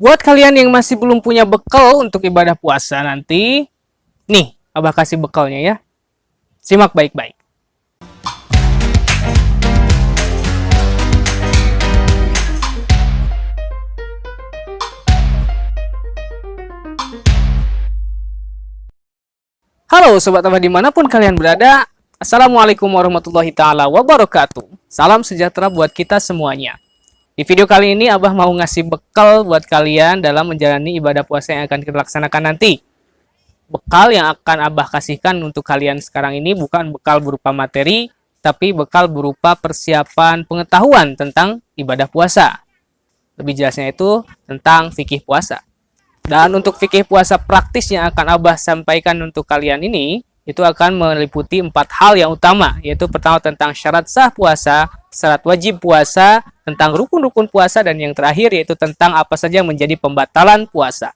Buat kalian yang masih belum punya bekal untuk ibadah puasa nanti, nih, Abah kasih bekalnya ya. Simak baik-baik. Halo Sobat Abah di mana pun kalian berada, Assalamualaikum warahmatullahi taala wabarakatuh. Salam sejahtera buat kita semuanya. Di video kali ini Abah mau ngasih bekal buat kalian dalam menjalani ibadah puasa yang akan kita laksanakan nanti. Bekal yang akan Abah kasihkan untuk kalian sekarang ini bukan bekal berupa materi, tapi bekal berupa persiapan pengetahuan tentang ibadah puasa. Lebih jelasnya itu tentang fikih puasa. Dan untuk fikih puasa praktis yang akan Abah sampaikan untuk kalian ini, itu akan meliputi empat hal yang utama, yaitu pertama tentang syarat sah puasa, syarat wajib puasa, tentang rukun-rukun puasa, dan yang terakhir yaitu tentang apa saja yang menjadi pembatalan puasa.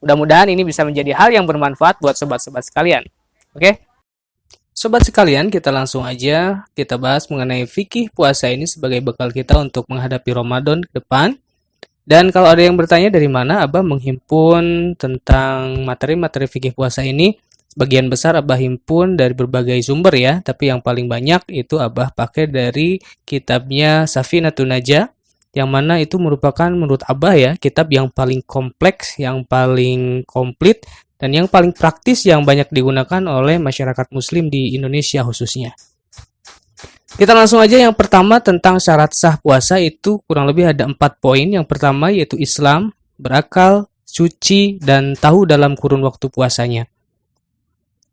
Mudah-mudahan ini bisa menjadi hal yang bermanfaat buat sobat-sobat sekalian. Oke? Sobat sekalian, kita langsung aja kita bahas mengenai fikih puasa ini sebagai bekal kita untuk menghadapi Ramadan ke depan. Dan kalau ada yang bertanya dari mana Abah menghimpun tentang materi-materi fikih puasa ini, Sebagian besar Abah himpun dari berbagai sumber ya, tapi yang paling banyak itu Abah pakai dari kitabnya Safinatun Najah, yang mana itu merupakan menurut Abah ya, kitab yang paling kompleks, yang paling komplit, dan yang paling praktis yang banyak digunakan oleh masyarakat muslim di Indonesia khususnya. Kita langsung aja yang pertama tentang syarat sah puasa itu kurang lebih ada empat poin. Yang pertama yaitu Islam, berakal, suci, dan tahu dalam kurun waktu puasanya.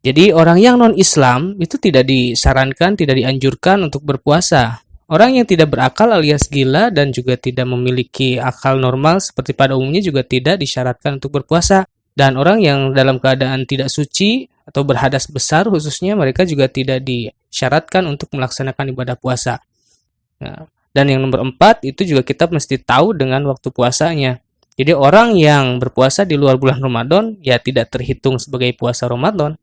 Jadi orang yang non-Islam itu tidak disarankan, tidak dianjurkan untuk berpuasa. Orang yang tidak berakal alias gila dan juga tidak memiliki akal normal seperti pada umumnya juga tidak disyaratkan untuk berpuasa. Dan orang yang dalam keadaan tidak suci atau berhadas besar khususnya mereka juga tidak disyaratkan untuk melaksanakan ibadah puasa. Nah, dan yang nomor empat itu juga kita mesti tahu dengan waktu puasanya. Jadi orang yang berpuasa di luar bulan Ramadan ya tidak terhitung sebagai puasa Ramadan.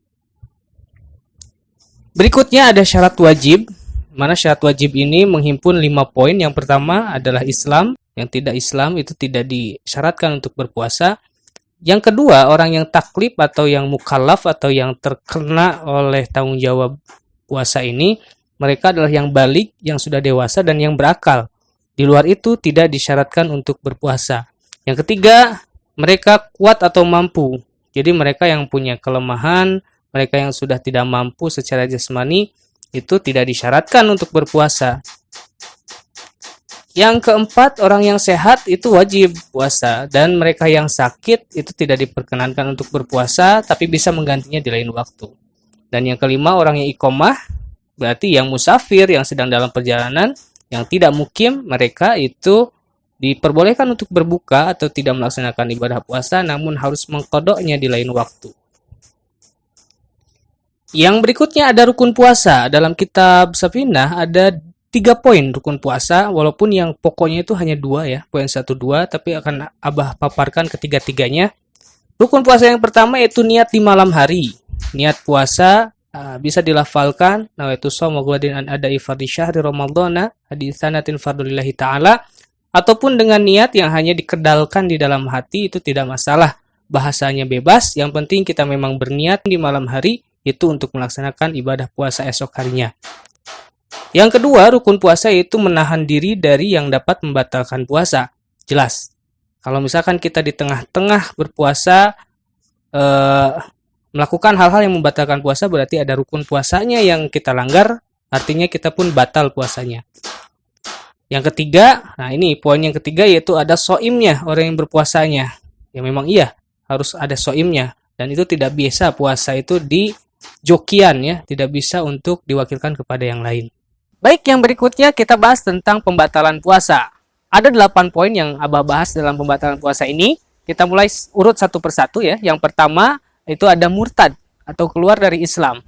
Berikutnya ada syarat wajib, mana syarat wajib ini menghimpun lima poin. Yang pertama adalah Islam, yang tidak Islam itu tidak disyaratkan untuk berpuasa. Yang kedua, orang yang taklif atau yang mukallaf atau yang terkena oleh tanggung jawab puasa ini, mereka adalah yang balik, yang sudah dewasa, dan yang berakal. Di luar itu tidak disyaratkan untuk berpuasa. Yang ketiga, mereka kuat atau mampu. Jadi mereka yang punya kelemahan, mereka yang sudah tidak mampu secara jasmani itu tidak disyaratkan untuk berpuasa. Yang keempat, orang yang sehat itu wajib puasa dan mereka yang sakit itu tidak diperkenankan untuk berpuasa tapi bisa menggantinya di lain waktu. Dan yang kelima, orang yang ikomah berarti yang musafir yang sedang dalam perjalanan yang tidak mukim mereka itu diperbolehkan untuk berbuka atau tidak melaksanakan ibadah puasa namun harus mengkodoknya di lain waktu. Yang berikutnya ada rukun puasa. Dalam kitab Safinah ada tiga poin rukun puasa, walaupun yang pokoknya itu hanya dua ya, poin satu dua, tapi akan abah paparkan ketiga-tiganya. Rukun puasa yang pertama yaitu niat di malam hari. Niat puasa uh, bisa dilafalkan nawaitu shauma ghadin an ada fardhi syahri ramadhana haditsanatin fardulillahi taala ataupun dengan niat yang hanya dikedalkan di dalam hati itu tidak masalah. Bahasanya bebas, yang penting kita memang berniat di malam hari itu untuk melaksanakan ibadah puasa esok harinya. Yang kedua, rukun puasa itu menahan diri dari yang dapat membatalkan puasa. Jelas. Kalau misalkan kita di tengah-tengah berpuasa eh, melakukan hal-hal yang membatalkan puasa berarti ada rukun puasanya yang kita langgar, artinya kita pun batal puasanya. Yang ketiga, nah ini poin yang ketiga yaitu ada soimnya orang yang berpuasanya. Ya memang iya harus ada soimnya dan itu tidak biasa puasa itu di jokian ya, tidak bisa untuk diwakilkan kepada yang lain. Baik, yang berikutnya kita bahas tentang pembatalan puasa. Ada 8 poin yang Abah bahas dalam pembatalan puasa ini. Kita mulai urut satu persatu ya. Yang pertama itu ada murtad atau keluar dari Islam.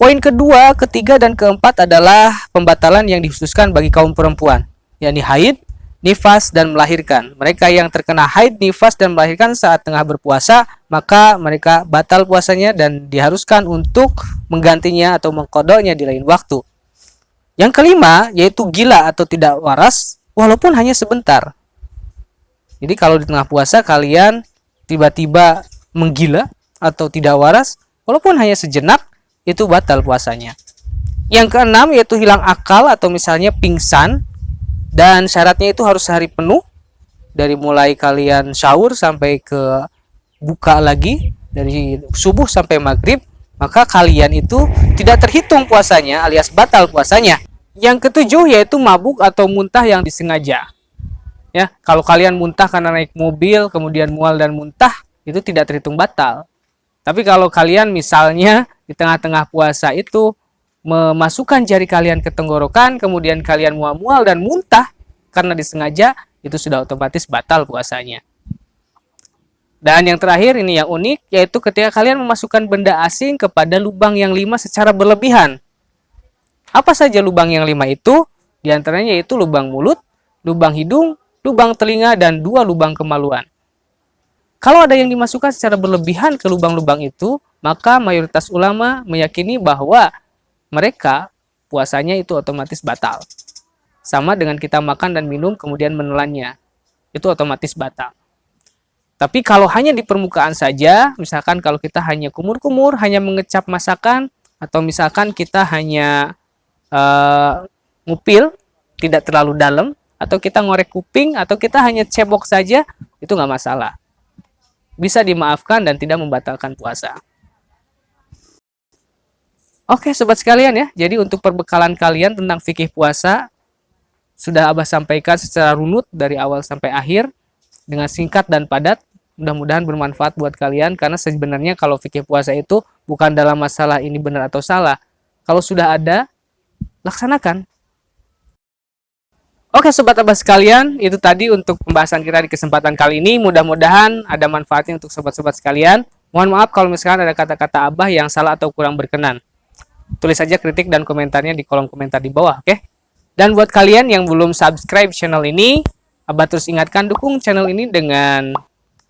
Poin kedua, ketiga, dan keempat adalah pembatalan yang dikhususkan bagi kaum perempuan, yakni haid, nifas dan melahirkan. Mereka yang terkena haid, nifas dan melahirkan saat tengah berpuasa, maka mereka batal puasanya dan diharuskan untuk menggantinya atau mengkodoknya di lain waktu. Yang kelima yaitu gila atau tidak waras walaupun hanya sebentar. Jadi kalau di tengah puasa kalian tiba-tiba menggila atau tidak waras, walaupun hanya sejenak, itu batal puasanya. Yang keenam yaitu hilang akal atau misalnya pingsan dan syaratnya itu harus sehari penuh. Dari mulai kalian sahur sampai ke buka lagi dari subuh sampai maghrib maka kalian itu tidak terhitung puasanya alias batal puasanya. Yang ketujuh yaitu mabuk atau muntah yang disengaja. Ya kalau kalian muntah karena naik mobil kemudian mual dan muntah itu tidak terhitung batal. Tapi kalau kalian misalnya di tengah-tengah puasa itu memasukkan jari kalian ke tenggorokan kemudian kalian mual-mual dan muntah karena disengaja itu sudah otomatis batal puasanya dan yang terakhir ini yang unik yaitu ketika kalian memasukkan benda asing kepada lubang yang lima secara berlebihan. Apa saja lubang yang lima itu? Di antaranya yaitu lubang mulut, lubang hidung, lubang telinga, dan dua lubang kemaluan. Kalau ada yang dimasukkan secara berlebihan ke lubang-lubang itu, maka mayoritas ulama meyakini bahwa mereka puasanya itu otomatis batal. Sama dengan kita makan dan minum kemudian menelannya. Itu otomatis batal. Tapi kalau hanya di permukaan saja, misalkan kalau kita hanya kumur-kumur, hanya mengecap masakan, atau misalkan kita hanya uh, ngupil, tidak terlalu dalam, atau kita ngorek kuping, atau kita hanya cebok saja, itu nggak masalah. Bisa dimaafkan dan tidak membatalkan puasa. Oke sobat sekalian ya, jadi untuk perbekalan kalian tentang fikih puasa, sudah Abah sampaikan secara runut dari awal sampai akhir, dengan singkat dan padat mudah-mudahan bermanfaat buat kalian karena sebenarnya kalau fikih puasa itu bukan dalam masalah ini benar atau salah. Kalau sudah ada, laksanakan. Oke sobat abah sekalian, itu tadi untuk pembahasan kita di kesempatan kali ini. Mudah-mudahan ada manfaatnya untuk sobat-sobat sekalian. Mohon maaf kalau misalkan ada kata-kata abah yang salah atau kurang berkenan. Tulis saja kritik dan komentarnya di kolom komentar di bawah, oke? Dan buat kalian yang belum subscribe channel ini, abah terus ingatkan dukung channel ini dengan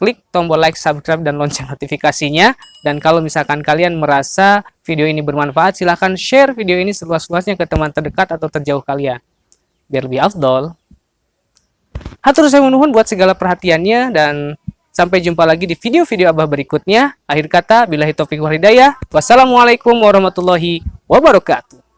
klik tombol like, subscribe, dan lonceng notifikasinya. Dan kalau misalkan kalian merasa video ini bermanfaat, silahkan share video ini seluas-luasnya ke teman terdekat atau terjauh kalian. Biar lebih afdol. Hatur saya menuhun buat segala perhatiannya dan sampai jumpa lagi di video-video Abah berikutnya. Akhir kata, bila taufiq wal hidayah. Wassalamualaikum warahmatullahi wabarakatuh.